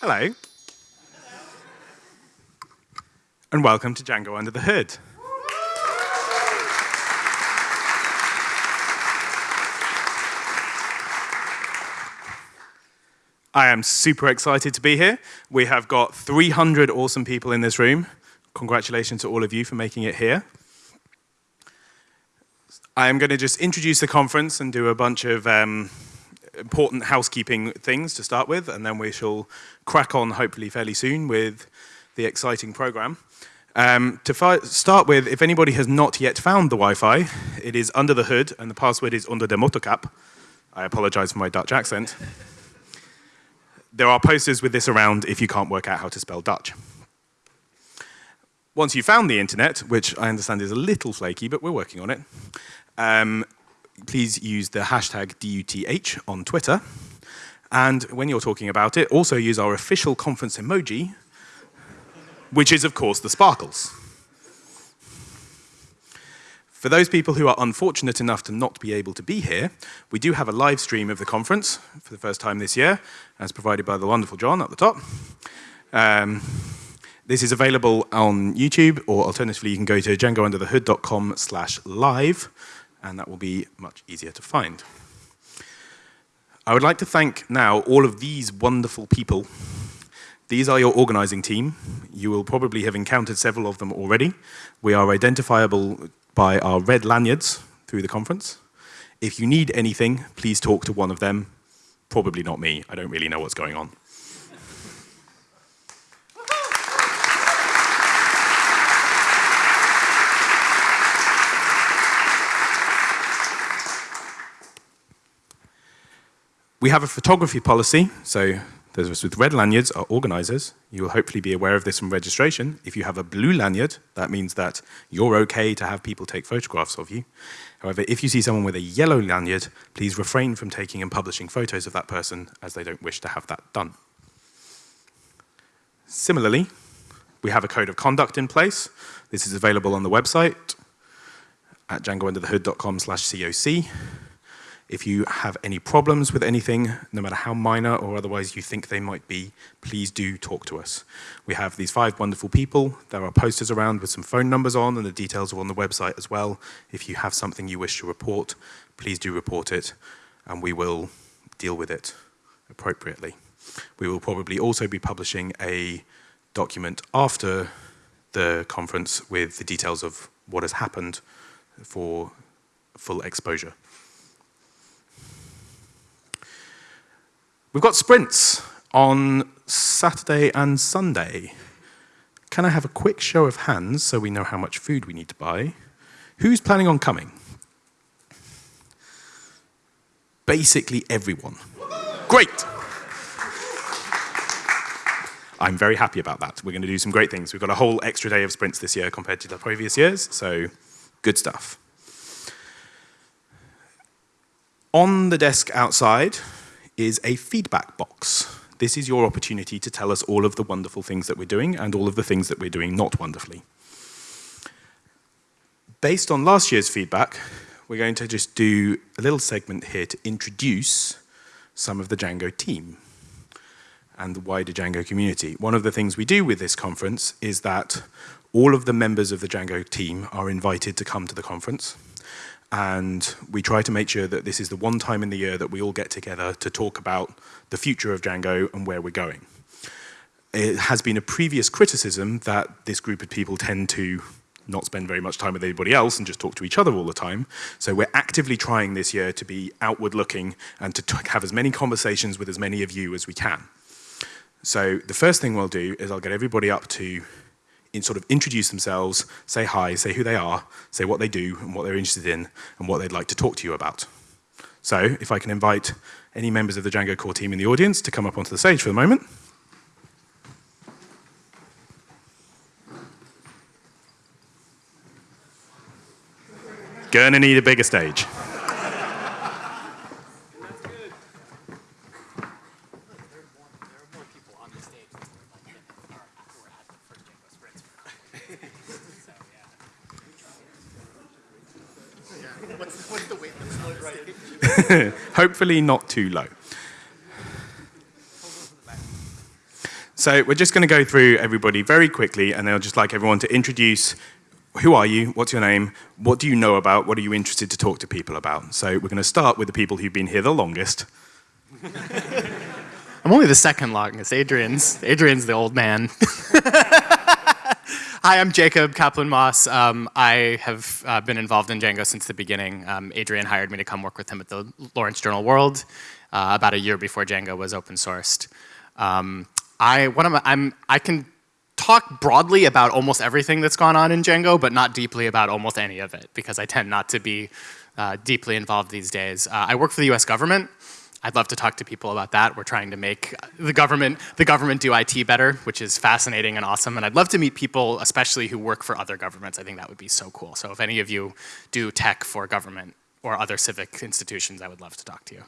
Hello. And welcome to Django Under the Hood. I am super excited to be here. We have got 300 awesome people in this room. Congratulations to all of you for making it here. I am going to just introduce the conference and do a bunch of um, important housekeeping things to start with, and then we shall crack on hopefully fairly soon with the exciting program. Um, to start with, if anybody has not yet found the Wi-Fi, it is under the hood, and the password is under der Motorkap. I apologize for my Dutch accent there are posters with this around if you can't work out how to spell Dutch. Once you've found the internet, which I understand is a little flaky, but we're working on it, um, please use the hashtag DUTH on Twitter. And when you're talking about it, also use our official conference emoji, which is, of course, the sparkles. For those people who are unfortunate enough to not be able to be here, we do have a live stream of the conference for the first time this year, as provided by the wonderful John at the top. Um, this is available on YouTube, or alternatively, you can go to djangounderthehood.com slash live, and that will be much easier to find. I would like to thank now all of these wonderful people. These are your organizing team. You will probably have encountered several of them already. We are identifiable by our red lanyards through the conference. If you need anything, please talk to one of them. Probably not me. I don't really know what's going on. We have a photography policy, so those of us with red lanyards are organizers. You will hopefully be aware of this from registration. If you have a blue lanyard, that means that you're okay to have people take photographs of you. However, if you see someone with a yellow lanyard, please refrain from taking and publishing photos of that person as they don't wish to have that done. Similarly, we have a code of conduct in place. This is available on the website at djangounderthehood.com slash COC. If you have any problems with anything, no matter how minor or otherwise you think they might be, please do talk to us. We have these five wonderful people. There are posters around with some phone numbers on and the details are on the website as well. If you have something you wish to report, please do report it and we will deal with it appropriately. We will probably also be publishing a document after the conference with the details of what has happened for full exposure. We've got sprints on Saturday and Sunday. Can I have a quick show of hands so we know how much food we need to buy? Who's planning on coming? Basically everyone. Great. I'm very happy about that. We're going to do some great things. We've got a whole extra day of sprints this year compared to the previous years, so good stuff. On the desk outside, is a feedback box. This is your opportunity to tell us all of the wonderful things that we're doing and all of the things that we're doing not wonderfully. Based on last year's feedback, we're going to just do a little segment here to introduce some of the Django team and the wider Django community. One of the things we do with this conference is that all of the members of the Django team are invited to come to the conference and we try to make sure that this is the one time in the year that we all get together to talk about the future of Django and where we're going. It has been a previous criticism that this group of people tend to not spend very much time with anybody else and just talk to each other all the time. So we're actively trying this year to be outward looking and to have as many conversations with as many of you as we can. So the first thing we'll do is I'll get everybody up to in sort of introduce themselves, say hi, say who they are, say what they do and what they're interested in and what they'd like to talk to you about. So if I can invite any members of the Django core team in the audience to come up onto the stage for a moment. Gonna need a bigger stage. Hopefully not too low. So we're just going to go through everybody very quickly, and I'll just like everyone to introduce who are you, what's your name, what do you know about, what are you interested to talk to people about. So we're going to start with the people who've been here the longest. I'm only the second longest. Adrian's, Adrian's the old man. Hi, I'm Jacob Kaplan Moss. Um, I have uh, been involved in Django since the beginning. Um, Adrian hired me to come work with him at the Lawrence Journal World uh, about a year before Django was open sourced. Um, I, I'm, I can talk broadly about almost everything that's gone on in Django, but not deeply about almost any of it, because I tend not to be uh, deeply involved these days. Uh, I work for the US government. I'd love to talk to people about that. We're trying to make the government, the government do IT better, which is fascinating and awesome. And I'd love to meet people, especially who work for other governments. I think that would be so cool. So if any of you do tech for government or other civic institutions, I would love to talk to you.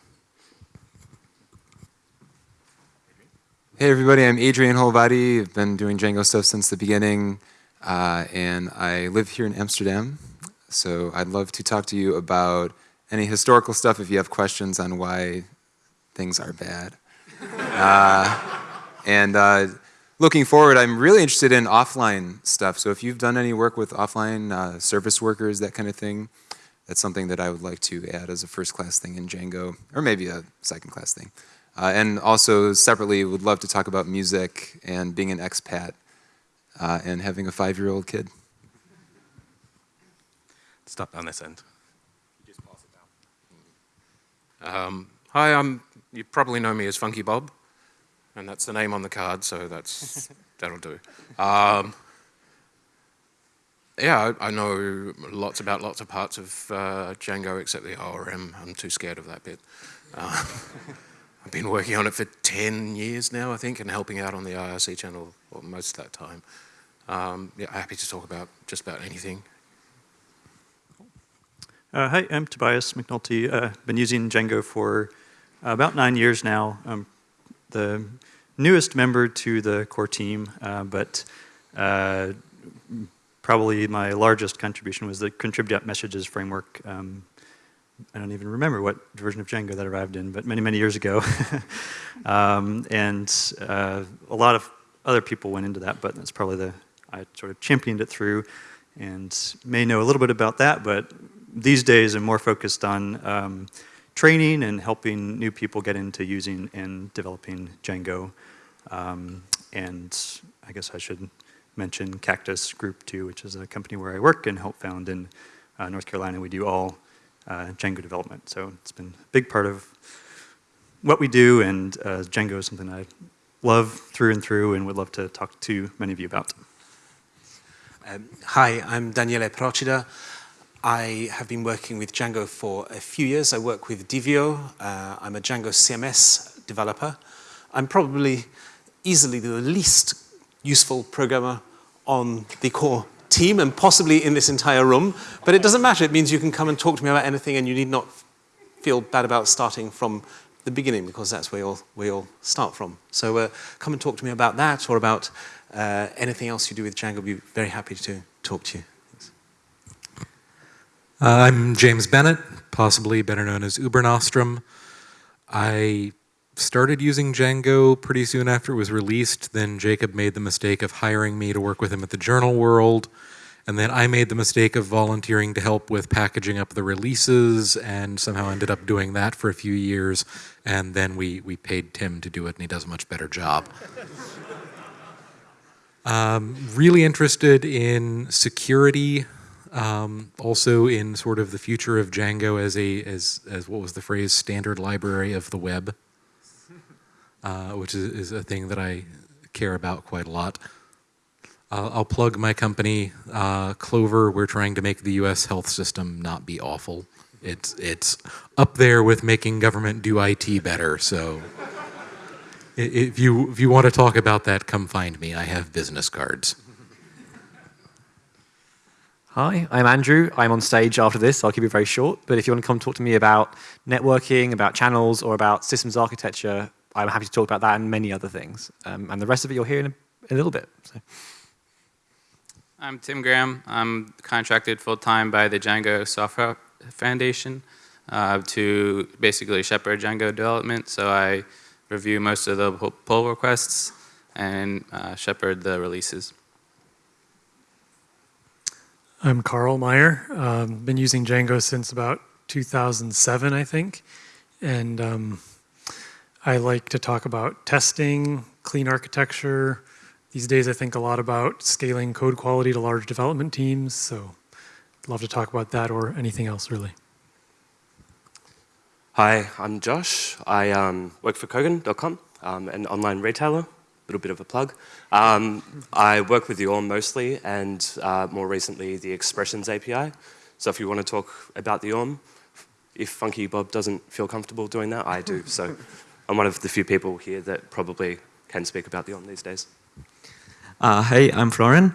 Hey everybody, I'm Adrian Holovaty. I've been doing Django stuff since the beginning, uh, and I live here in Amsterdam. So I'd love to talk to you about any historical stuff if you have questions on why things are bad. uh, and uh, looking forward, I'm really interested in offline stuff. So if you've done any work with offline uh, service workers, that kind of thing, that's something that I would like to add as a first class thing in Django, or maybe a second class thing. Uh, and also separately would love to talk about music and being an expat uh, and having a five-year-old kid. Stop down this end. Um, hi, I'm, you probably know me as Funky Bob, and that's the name on the card, so that's, that'll do. Um, yeah, I, I, know lots about lots of parts of uh, Django except the ORM. I'm too scared of that bit. Uh, I've been working on it for 10 years now, I think, and helping out on the IRC channel well, most of that time. Um, yeah, happy to talk about just about anything. Uh, hi, I'm Tobias McNulty. Uh, been using Django for about nine years now. I'm the newest member to the core team, uh, but uh, probably my largest contribution was the contrib messages framework um, I don't even remember what version of Django that arrived in, but many, many years ago. um, and uh, a lot of other people went into that, but that's probably the, I sort of championed it through and may know a little bit about that, but these days I'm more focused on um, training and helping new people get into using and developing Django. Um, and I guess I should mention Caktus Group too, which is a company where I work and help found in uh, North Carolina. We do all uh, Django development. So it's been a big part of what we do, and uh, Django is something I love through and through and would love to talk to many of you about. Um, hi, I'm Daniele Procida. I have been working with Django for a few years. I work with Divio. Uh, I'm a Django CMS developer. I'm probably easily the least useful programmer on the core team and possibly in this entire room, but it doesn't matter. It means you can come and talk to me about anything and you need not feel bad about starting from the beginning because that's where you all, where you'll start from. So uh, come and talk to me about that or about uh, anything else you do with Django. I'll be very happy to talk to you. Uh, I'm James Bennett, possibly better known as ubernostrum. I started using Django pretty soon after it was released. Then Jacob made the mistake of hiring me to work with him at the Journal World. And then I made the mistake of volunteering to help with packaging up the releases and somehow ended up doing that for a few years. And then we, we paid Tim to do it and he does a much better job. um, really interested in security, um, also in sort of the future of Django as a, as, as what was the phrase, standard library of the web uh, which is, is, a thing that I care about quite a lot. Uh, I'll plug my company, uh, Clover. We're trying to make the U.S. health system not be awful. It's, it's up there with making government do IT better, so if you, if you want to talk about that, come find me. I have business cards. Hi, I'm Andrew. I'm on stage after this. I'll keep it very short. But if you want to come talk to me about networking, about channels, or about systems architecture, I'm happy to talk about that and many other things. Um, and the rest of it you'll hear in a, a little bit. So. I'm Tim Graham. I'm contracted full-time by the Django Software Foundation uh, to basically shepherd Django development. So I review most of the pull requests. and uh, shepherd the releases. I'm Carl Meyer. Um, been using Django since about 2007, I think. And um, I like to talk about testing, clean architecture. These days, I think a lot about scaling code quality to large development teams. So I'd love to talk about that or anything else, really. Hi, I'm Josh. I um, work for Kogan.com, um, an online retailer little bit of a plug. Um, I work with the ORM mostly, and uh, more recently the Expressions API. So if you want to talk about the ORM, if Funky Bob doesn't feel comfortable doing that, I do. So I'm one of the few people here that probably can speak about the ORM these days. Uh, hey, I'm Florian.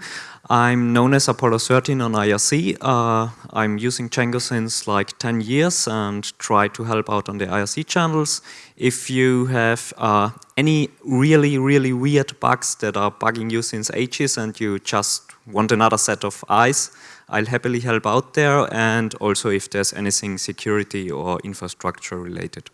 I'm known as Apollo 13 on IRC. Uh, I'm using Django since like 10 years and try to help out on the IRC channels. If you have uh, any really, really weird bugs that are bugging you since ages and you just want another set of eyes, I'll happily help out there and also if there's anything security or infrastructure related.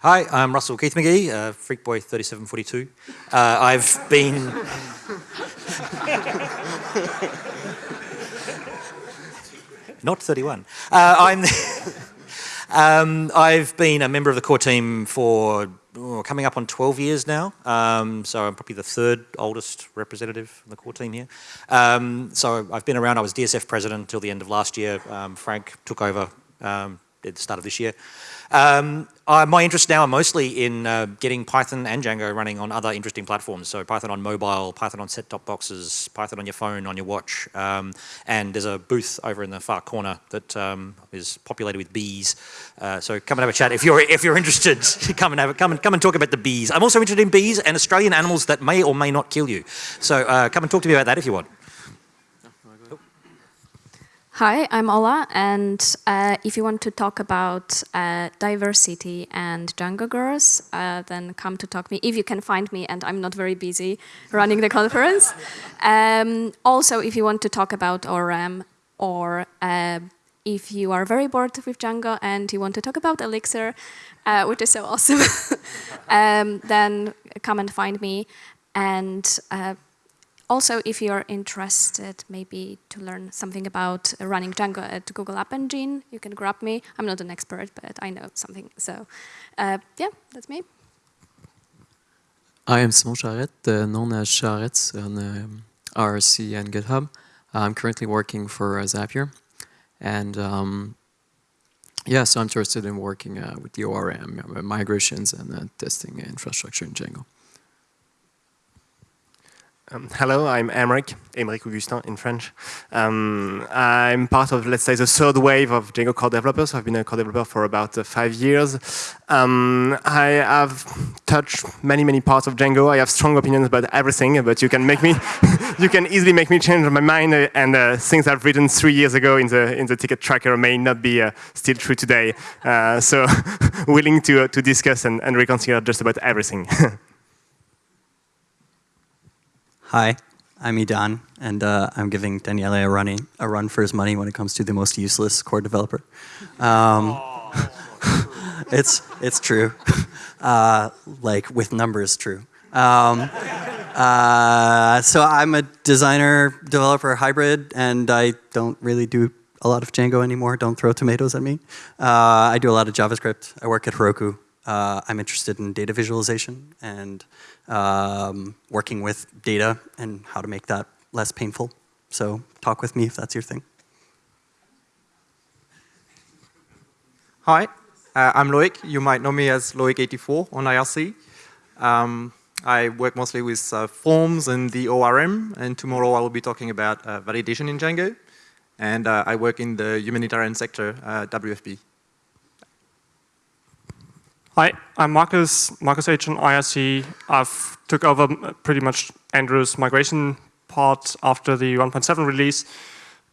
Hi, I'm Russell Keith Magee, uh, Freakboy3742. Uh, I've been... Not 31. Uh, I'm... um, I've been a member of the core team for oh, coming up on 12 years now. Um, so I'm probably the third oldest representative of the core team here. Um, so I've been around. I was DSF president until the end of last year. Um, Frank took over um, at the start of this year. Um, uh, my interests now are mostly in uh, getting Python and Django running on other interesting platforms. So Python on mobile, Python on set-top boxes, Python on your phone, on your watch. Um, and there's a booth over in the far corner that um, is populated with bees. Uh, so come and have a chat if you're if you're interested. come and have a, come and come and talk about the bees. I'm also interested in bees and Australian animals that may or may not kill you. So uh, come and talk to me about that if you want. Hi, I'm Ola, and uh, if you want to talk about uh, diversity and Django girls, uh, then come to talk to me, if you can find me, and I'm not very busy running the conference. Um, also, if you want to talk about ORM, or uh, if you are very bored with Django and you want to talk about Elixir, uh, which is so awesome, um, then come and find me. And uh, also, if you're interested maybe to learn something about running Django at Google App Engine, you can grab me. I'm not an expert, but I know something. So uh, yeah, that's me. I am Simon Charette, uh, known as Charette on um, RC and GitHub. I'm currently working for uh, Zapier. And um, yeah, so I'm interested in working uh, with the ORM, uh, migrations and uh, testing infrastructure in Django. Um, hello, I'm Aymeric, Aymeric Augustin in French. Um, I'm part of, let's say, the third wave of Django core developers. I've been a core developer for about uh, five years. Um, I have touched many, many parts of Django. I have strong opinions about everything, but you can make me, you can easily make me change my mind. Uh, and uh, things I've written three years ago in the in the ticket tracker may not be uh, still true today. Uh, so, willing to uh, to discuss and, and reconsider just about everything. Hi, I'm Idan, and uh, I'm giving Daniele a, a run for his money when it comes to the most useless core developer. Um, it's, it's true. Uh, like, with numbers, true. Um, uh, so I'm a designer, developer hybrid, and I don't really do a lot of Django anymore. Don't throw tomatoes at me. Uh, I do a lot of JavaScript. I work at Heroku. Uh, I'm interested in data visualization and um, working with data and how to make that less painful. So talk with me if that's your thing. Hi, uh, I'm Loic. You might know me as Loic84 on IRC. Um, I work mostly with uh, forms and the ORM, and tomorrow I will be talking about uh, validation in Django. And uh, I work in the humanitarian sector, uh, WFP. Hi, I'm Markus, Markus H. on IRC. I've took over pretty much Andrew's migration part after the 1.7 release.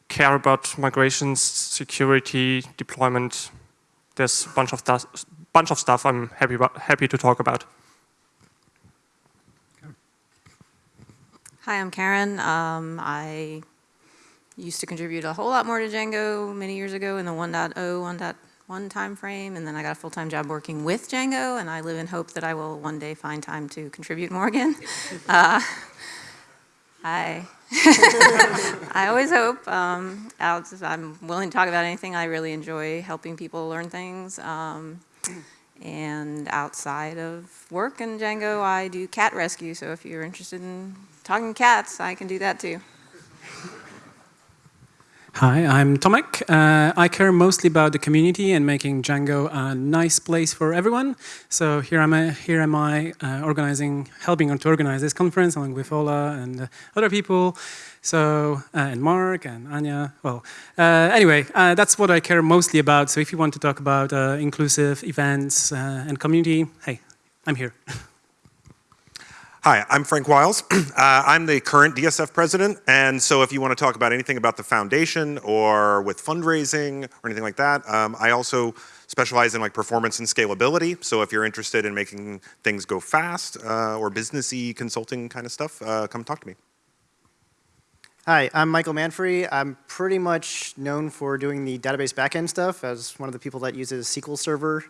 Care about migrations, security, deployment. There's a bunch of, bunch of stuff I'm happy, about, happy to talk about. Hi, I'm Karen. Um, I used to contribute a whole lot more to Django many years ago in the 1.0, 1.0, one time frame, and then I got a full-time job working with Django, and I live in hope that I will one day find time to contribute more again. Uh, I, I always hope. Um, I'm willing to talk about anything. I really enjoy helping people learn things. Um, and outside of work and Django, I do cat rescue. So if you're interested in talking cats, I can do that too. Hi, I'm Tomek. Uh, I care mostly about the community and making Django a nice place for everyone. So here am I, here am I uh, organizing, helping to organize this conference along with Ola and uh, other people. So, uh, and Mark and Anya. Well, uh, anyway, uh, that's what I care mostly about. So if you want to talk about inclusive events and community, hey, I'm here. Hi, I'm Frank Wiles. Uh, I'm the current DSF president, and so if you want to talk about anything about the foundation or with fundraising or anything like that, um, I also specialize in like performance and scalability. So if you're interested in making things go fast uh, or businessy consulting kind of stuff, uh, come talk to me. Hi, I'm Michael Manfre. I'm pretty much known for doing the database backend stuff as one of the people that uses SQL Server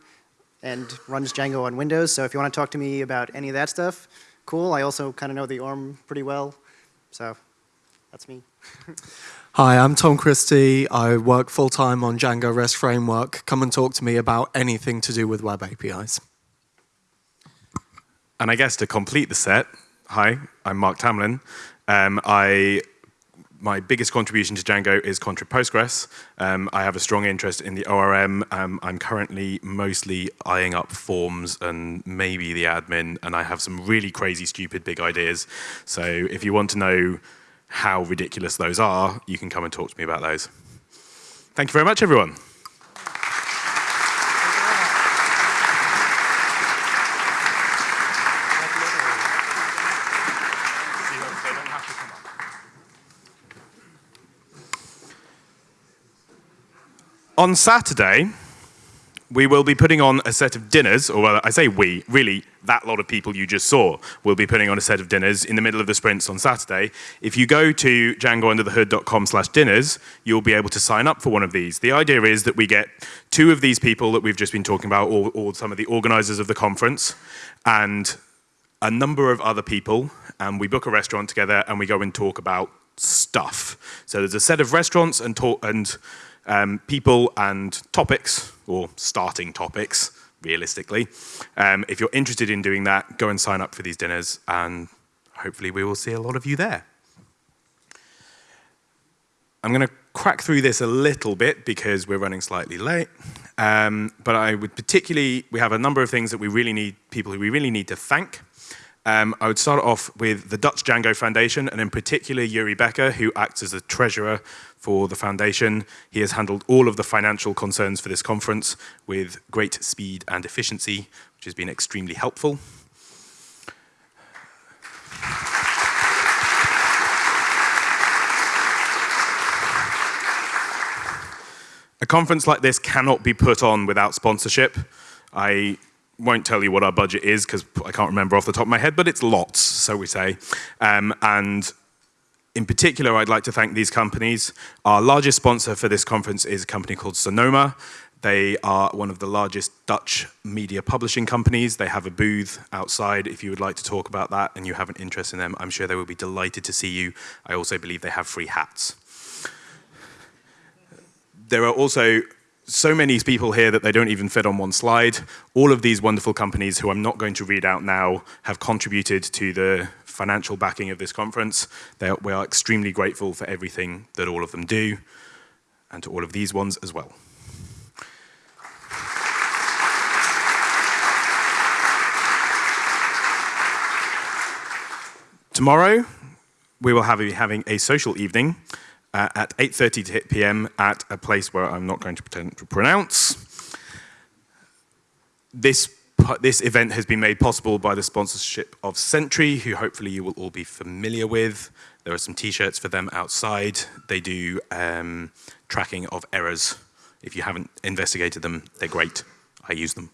and runs Django on Windows. So if you want to talk to me about any of that stuff, cool. I also kind of know the ORM pretty well, so that's me. Hi, I'm Tom Christie. I work full-time on Django REST Framework. Come and talk to me about anything to do with web APIs. And I guess to complete the set, hi, I'm Marc Tamlyn. Um, I my biggest contribution to Django is Contrib Postgres. Um, I have a strong interest in the ORM. Um, I'm currently mostly eyeing up forms and maybe the admin, and I have some really crazy, stupid, big ideas. So if you want to know how ridiculous those are, you can come and talk to me about those. Thank you very much, everyone. On Saturday, we will be putting on a set of dinners, or well, I say we, really, that lot of people you just saw will be putting on a set of dinners in the middle of the sprints on Saturday. If you go to djangounderthehood.com slash dinners, you'll be able to sign up for one of these. The idea is that we get two of these people that we've just been talking about, or, or some of the organizers of the conference, and a number of other people, and we book a restaurant together and we go and talk about stuff. So there's a set of restaurants and talk and um, people and topics, or starting topics, realistically. Um, if you're interested in doing that, go and sign up for these dinners, and hopefully we will see a lot of you there. I'm going to crack through this a little bit because we're running slightly late. Um, but I would particularly, we have a number of things that we really need, people who we really need to thank. Um, I would start off with the Dutch Django Foundation, and in particular Joeri Bekker, who acts as the treasurer for the foundation. He has handled all of the financial concerns for this conference with great speed and efficiency, which has been extremely helpful. A conference like this cannot be put on without sponsorship. I won't tell you what our budget is because I can't remember off the top of my head, but it's lots, so we say. Um, and in particular, I'd like to thank these companies. Our largest sponsor for this conference is a company called Sanoma. They are one of the largest Dutch media publishing companies. They have a booth outside if you would like to talk about that and you have an interest in them. I'm sure they will be delighted to see you. I also believe they have free hats. There are also so many people here that they don't even fit on one slide. All of these wonderful companies who I'm not going to read out now have contributed to the financial backing of this conference. Are, we are extremely grateful for everything that all of them do and to all of these ones as well. Tomorrow, we will have, be having a social evening uh, at 8.30 p.m. at a place where I'm not going to pretend to pronounce. This, this event has been made possible by the sponsorship of Sentry, who hopefully you will all be familiar with. There are some t-shirts for them outside. They do um, tracking of errors. If you haven't investigated them, they're great. I use them.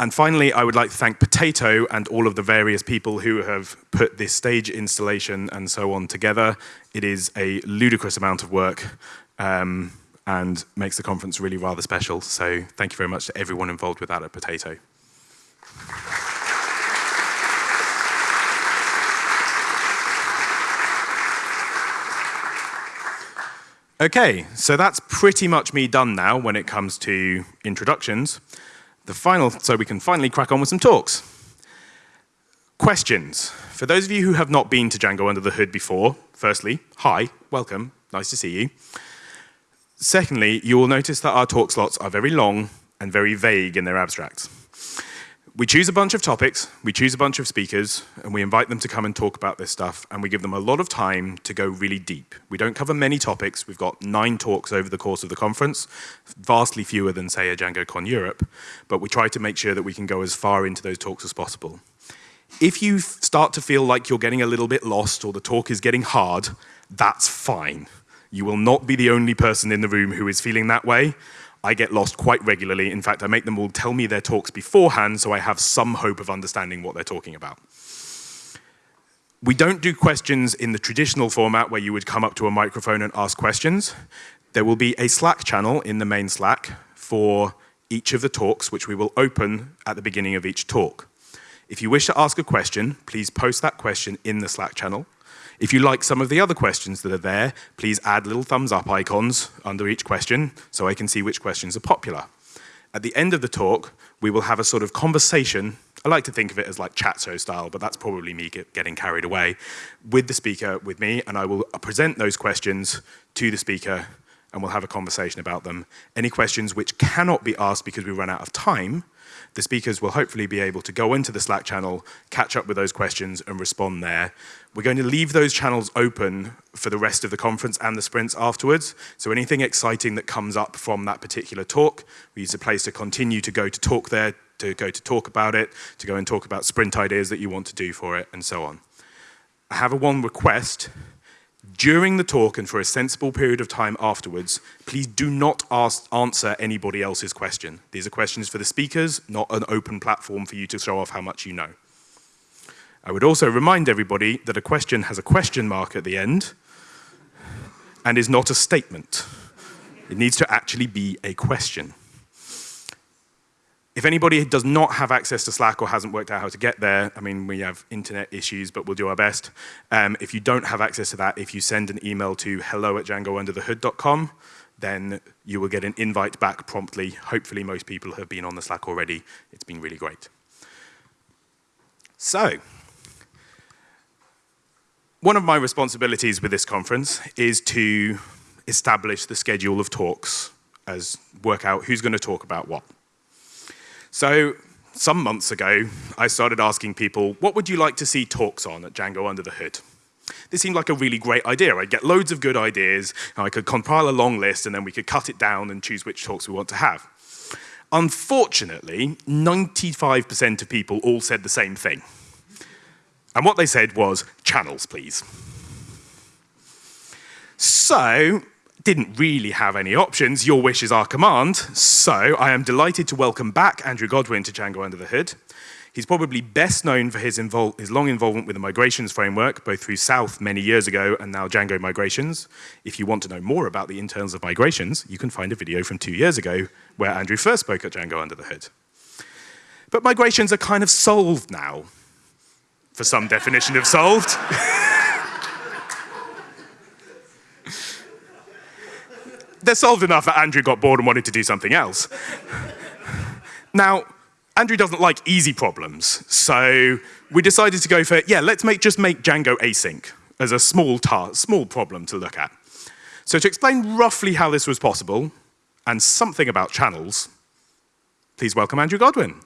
And finally, I would like to thank Potato and all of the various people who have put this stage installation and so on together. It is a ludicrous amount of work. Um, and makes the conference really rather special. So thank you very much to everyone involved with that at Potato. Okay, so that's pretty much me done now when it comes to introductions. The final, so we can finally crack on with some talks. Questions. For those of you who have not been to Django Under the Hood before, firstly, hi, welcome, nice to see you. Secondly, you will notice that our talk slots are very long and very vague in their abstracts. We choose a bunch of topics, we choose a bunch of speakers, and we invite them to come and talk about this stuff, and we give them a lot of time to go really deep. We don't cover many topics. We've got nine talks over the course of the conference, vastly fewer than, say, a DjangoCon Europe, but we try to make sure that we can go as far into those talks as possible. If you start to feel like you're getting a little bit lost or the talk is getting hard, that's fine. You will not be the only person in the room who is feeling that way. I get lost quite regularly. In fact, I make them all tell me their talks beforehand so I have some hope of understanding what they're talking about. We don't do questions in the traditional format where you would come up to a microphone and ask questions. There will be a Slack channel in the main Slack for each of the talks, which we will open at the beginning of each talk. If you wish to ask a question, please post that question in the Slack channel. If you like some of the other questions that are there, please add little thumbs up icons under each question so I can see which questions are popular. At the end of the talk, we will have a sort of conversation. I like to think of it as like chat show style, but that's probably me get, getting carried away with the speaker, with me, and I will present those questions to the speaker and we'll have a conversation about them. Any questions which cannot be asked because we run out of time, the speakers will hopefully be able to go into the Slack channel, catch up with those questions and respond there. We're going to leave those channels open for the rest of the conference and the sprints afterwards. So anything exciting that comes up from that particular talk, we use a place to continue to go to talk there, to go to talk about it, to go and talk about sprint ideas that you want to do for it, and so on. I have a one request. During the talk and for a sensible period of time afterwards, please do not ask, answer anybody else's question. These are questions for the speakers, not an open platform for you to show off how much you know. I would also remind everybody that a question has a question mark at the end and is not a statement. It needs to actually be a question. If anybody does not have access to Slack or hasn't worked out how to get there, I mean, we have internet issues, but we'll do our best. Um, if you don't have access to that, if you send an email to hello at djangounderthehood.com, then you will get an invite back promptly. Hopefully most people have been on the Slack already. It's been really great. So, one of my responsibilities with this conference is to establish the schedule of talks as work out who's going to talk about what. So some months ago, I started asking people, what would you like to see talks on at Django Under the Hood? This seemed like a really great idea. I'd get loads of good ideas, and I could compile a long list, and then we could cut it down and choose which talks we want to have. Unfortunately, 95% of people all said the same thing. And what they said was, channels, please. So, didn't really have any options. Your wish is our command. So, I am delighted to welcome back Andrew Godwin to Django Under the Hood. He's probably best known for his, his, long involvement with the migrations framework, both through South many years ago and now Django Migrations. If you want to know more about the internals of migrations, you can find a video from two years ago where Andrew first spoke at Django Under the Hood. But migrations are kind of solved now for some definition of solved. They're solved enough that Andrew got bored and wanted to do something else. now, Andrew doesn't like easy problems, so we decided to go for, yeah, let's make, just make Django async as a small, small problem to look at. So to explain roughly how this was possible, and something about channels, please welcome Andrew Godwin.